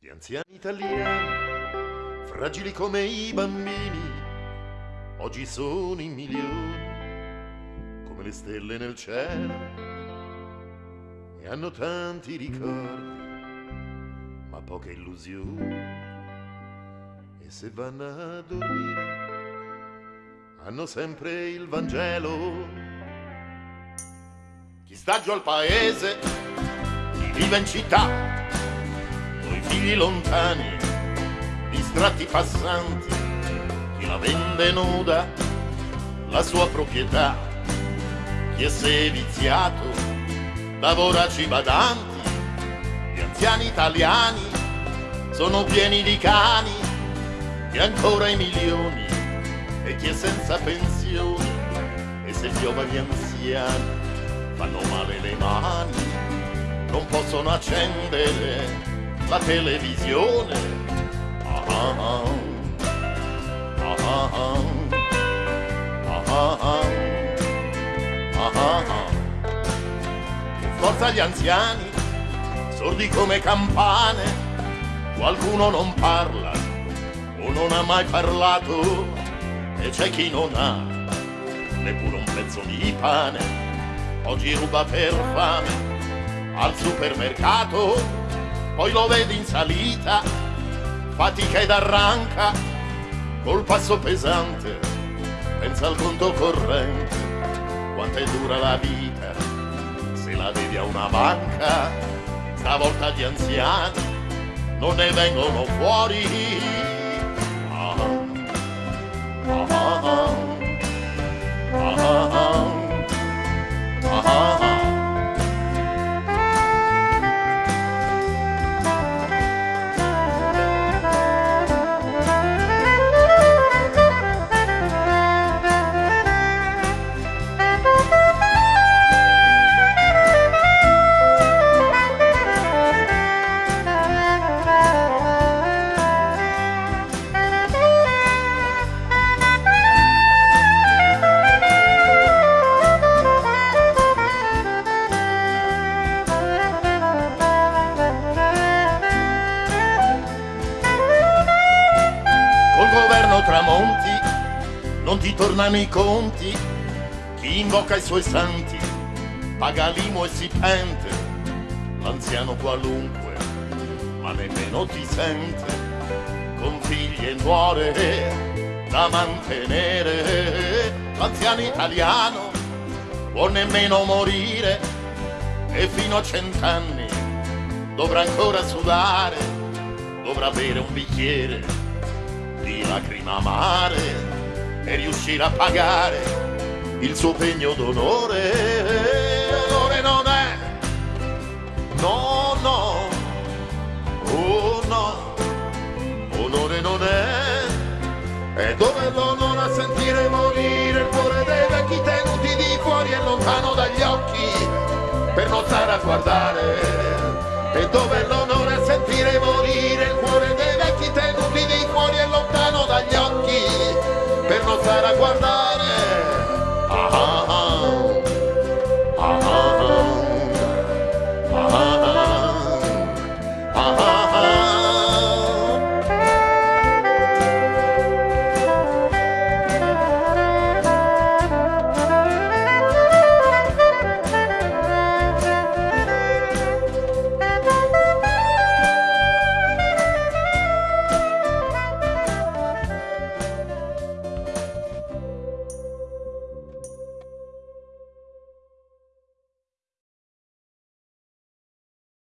Gli anziani italiani, fragili come i bambini, oggi sono in milioni, come le stelle nel cielo, e hanno tanti ricordi, ma poche illusioni. E se vanno a dormire, hanno sempre il Vangelo. Chi sta giù al paese, chi vive in città, figli lontani, distratti passanti, chi la vende nuda, la sua proprietà, chi è seviziato da voraci badanti, gli anziani italiani sono pieni di cani, e ancora i milioni, e chi è senza pensione, e se piove gli anziani fanno male le mani, non possono accendere la televisione. Ah ah ah. Ah ah ah. Ah ah ah. ah, ah. ah. Forza gli anziani, sordi come campane. Qualcuno non parla o non ha mai parlato e c'è chi non ha neppure un pezzo di pane. Oggi ruba per fame al supermercato poi lo vedi in salita, fatica ed arranca, col passo pesante, pensa al conto corrente, quanto è dura la vita, se la devi a una banca, stavolta gli anziani non ne vengono fuori. Ah, ah, ah, ah, Tramonti non ti tornano i conti, chi invoca i suoi santi paga l'imo e si pente, l'anziano qualunque, ma nemmeno ti sente, con figli e nuore da mantenere, l'anziano italiano può nemmeno morire e fino a cent'anni dovrà ancora sudare, dovrà bere un bicchiere di lacrima amare e riuscire a pagare il suo pegno d'onore. Onore non è, no, no, oh no, onore non è, è doverlo non a sentire morire il cuore dei vecchi tenuti di fuori e lontano dagli occhi per non stare a guardare